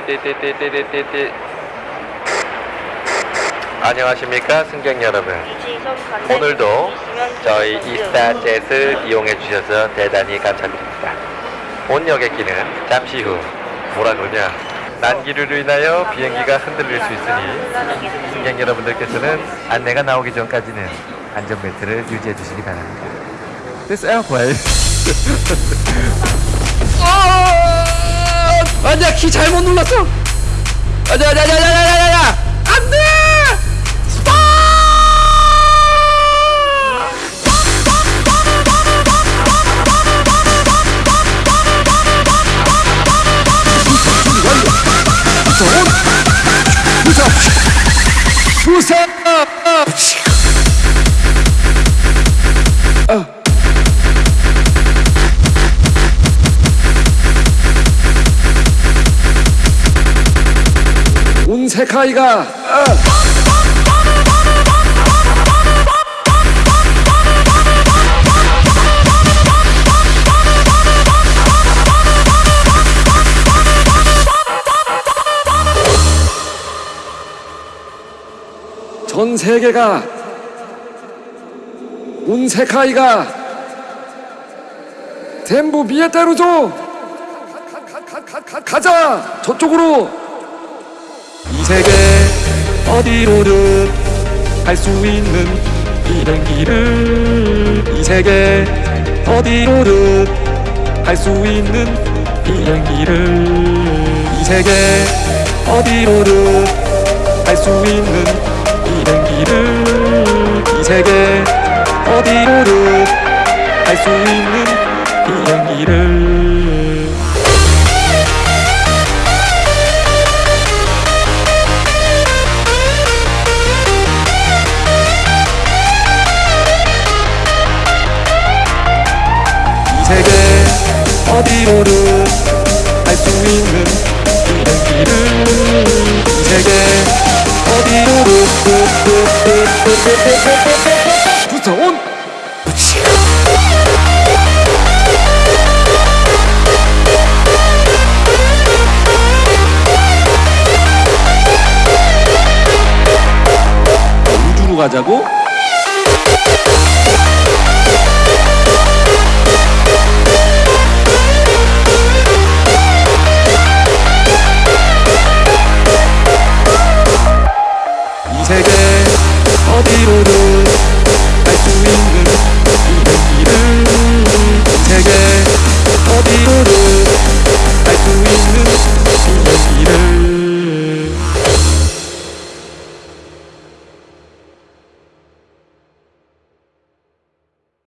띠리띠띠띠띠띠띠띠띠띠띠. 안녕하십니까 승객 여러분. 오늘도 저희 이스타젯을 이용해 주셔서 대단히 감사드립니다. 본 여객기는 잠시 후 뭐라 그러냐 난기류로 인하여 비행기가 흔들릴 수 있으니 승객 여러분들께서는 안내가 나오기 전까지는 안전벨트를 유지해 주시기 바랍니다. This airplane 안돼 키 잘못 눌렀어. 안돼! 안돼 안돼 안돼 안돼 안돼 부산 부산 온 세카이가 전 세계가 온 세카이가 전부 미에따루죠 가자! 저쪽으로! 이 세계 어디로든 갈 수 있는 비행기를 이 세계 어디로든 갈 수 있는 비행기를 이 세계 어디로든 갈 수 있는 비행기를 이 세계 어디로든 갈 수 있는 비행기를 어디로든 갈수 있는 이 세계 어디로든 온 우주로 가자고? Guru